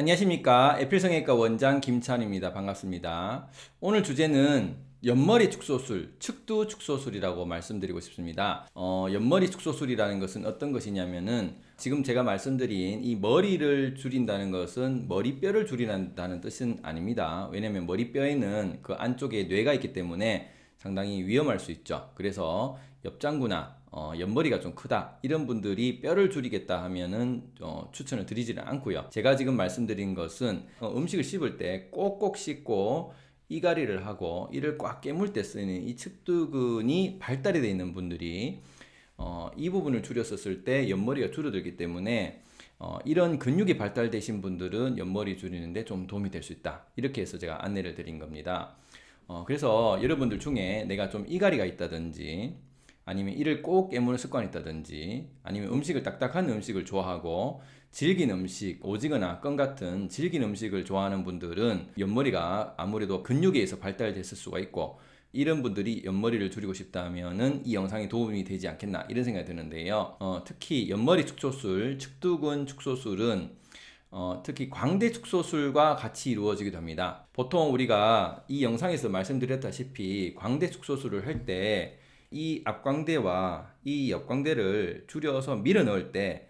안녕하십니까. 에필성형외과 원장 김찬입니다. 반갑습니다. 오늘 주제는 옆머리 축소술 측두 축소술이라고 말씀드리고 싶습니다. 어, 옆머리 축소술이라는 것은 어떤 것이냐면은 지금 제가 말씀드린 이 머리를 줄인다는 것은 머리뼈를 줄인다는 뜻은 아닙니다. 왜냐면 머리뼈에는 그 안쪽에 뇌가 있기 때문에 상당히 위험할 수 있죠. 그래서 옆장구나 어, 옆머리가 좀 크다 이런 분들이 뼈를 줄이겠다 하면은 어, 추천을 드리지는 않고요. 제가 지금 말씀드린 것은 어, 음식을 씹을 때 꼭꼭 씹고 이갈이를 하고 이를 꽉 깨물 때 쓰는 이 측두근이 발달이 되어 있는 분들이 어, 이 부분을 줄였었을 때 옆머리가 줄어들기 때문에 어, 이런 근육이 발달되신 분들은 옆머리 줄이는데 좀 도움이 될 수 있다. 이렇게 해서 제가 안내를 드린 겁니다 어, 그래서 여러분들 중에 내가 좀 이갈이가 있다든지 아니면 이를 꼭 깨무는 습관이 있다든지 아니면 음식을 딱딱한 음식을 좋아하고 질긴 음식, 오징어나 껌 같은 질긴 음식을 좋아하는 분들은 옆머리가 아무래도 근육에 의해서 발달됐을 수가 있고 이런 분들이 옆머리를 줄이고 싶다면 이 영상이 도움이 되지 않겠나 이런 생각이 드는데요. 어, 특히 옆머리 축소술, 측두근 축소술은 어, 특히 광대 축소술과 같이 이루어지기도 합니다. 보통 우리가 이 영상에서 말씀드렸다시피 광대 축소술을 할 때 이 앞광대와 이 옆광대를 줄여서 밀어 넣을 때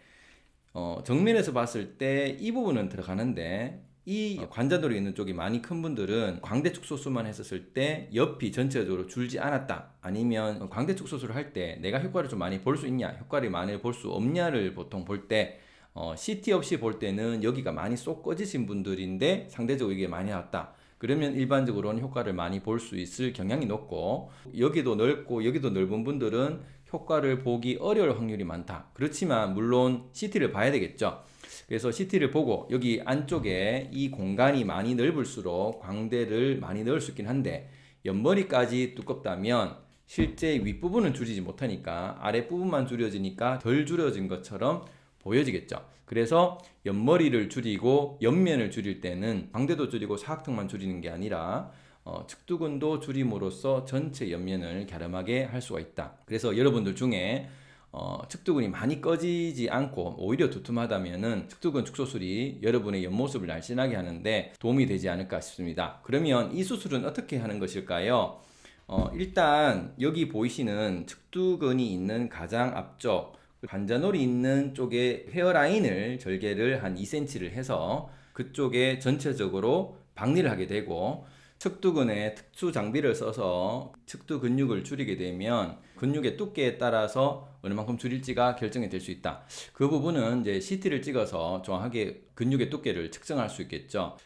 어, 정면에서 봤을 때 이 부분은 들어가는데 이 관자놀이 있는 쪽이 많이 큰 분들은 광대 축소술만 했었을 때 옆이 전체적으로 줄지 않았다. 아니면 광대 축소술을 할 때 내가 효과를 좀 많이 볼 수 있냐 효과를 많이 볼 수 없냐를 보통 볼때 어, CT 없이 볼 때는 여기가 많이 쏙 꺼지신 분들인데 상대적으로 이게 많이 나왔다. 그러면 일반적으로는 효과를 많이 볼 수 있을 경향이 높고 여기도 넓고 여기도 넓은 분들은 효과를 보기 어려울 확률이 많다. 그렇지만 물론 CT를 봐야 되겠죠. 그래서 CT를 보고 여기 안쪽에 이 공간이 많이 넓을수록 광대를 많이 넣을 수 있긴 한데 옆머리까지 두껍다면 실제 윗부분은 줄이지 못하니까 아랫부분만 줄여지니까 덜 줄여진 것처럼 보여지겠죠. 그래서 옆머리를 줄이고 옆면을 줄일 때는 광대도 줄이고 사각턱만 줄이는 게 아니라 어, 측두근도 줄임으로써 전체 옆면을 갸름하게 할 수가 있다. 그래서 여러분들 중에 어, 측두근이 많이 꺼지지 않고 오히려 두툼하다면 측두근 축소술이 여러분의 옆모습을 날씬하게 하는데 도움이 되지 않을까 싶습니다. 그러면 이 수술은 어떻게 하는 것일까요? 어, 일단 여기 보이시는 측두근이 있는 가장 앞쪽 관자놀이 있는 쪽에 헤어라인을 절개를 한 2cm를 해서 그쪽에 전체적으로 박리를 하게 되고 측두근에 특수 장비를 써서 측두 근육을 줄이게 되면 근육의 두께에 따라서 얼마만큼 줄일지가 결정이 될 수 있다. 그 부분은 이제 CT를 찍어서 정확하게 근육의 두께를 측정할 수 있겠죠.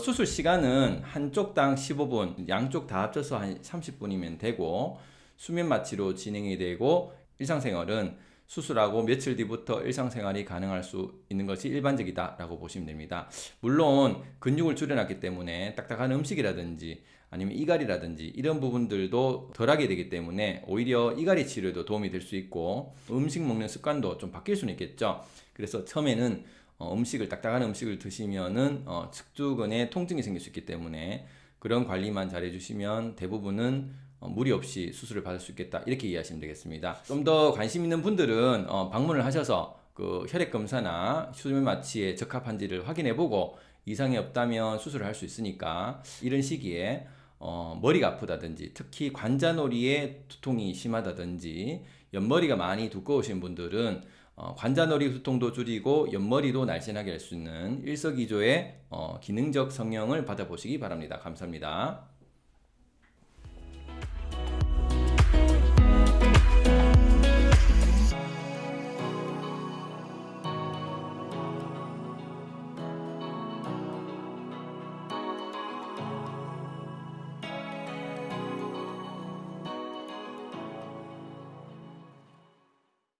수술 시간은 한쪽당 15분, 양쪽 다 합쳐서 한 30분이면 되고 수면 마취로 진행이 되고 일상생활은 수술하고 며칠 뒤부터 일상생활이 가능할 수 있는 것이 일반적이다 라고 보시면 됩니다. 물론 근육을 줄여놨기 때문에 딱딱한 음식이라든지 아니면 이갈이라든지 이런 부분들도 덜하게 되기 때문에 오히려 이갈이 치료에도 도움이 될 수 있고 음식 먹는 습관도 좀 바뀔 수는 있겠죠. 그래서 처음에는 어, 음식을 딱딱한 음식을 드시면은 어, 측두근에 통증이 생길 수 있기 때문에 그런 관리만 잘 해주시면 대부분은 어, 무리 없이 수술을 받을 수 있겠다 이렇게 이해하시면 되겠습니다 좀 더 관심 있는 분들은 어, 방문을 하셔서 그 혈액 검사나 수면 마취에 적합한지를 확인해 보고 이상이 없다면 수술을 할 수 있으니까 이런 시기에 어, 머리가 아프다든지 특히 관자놀이에 두통이 심하다든지 옆머리가 많이 두꺼우신 분들은 어, 관자놀이 두통도 줄이고 옆머리도 날씬하게 할 수 있는 일석이조의 어, 기능적 성형을 받아보시기 바랍니다. 감사합니다.